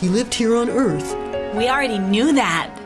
He lived here on Earth. We already knew that.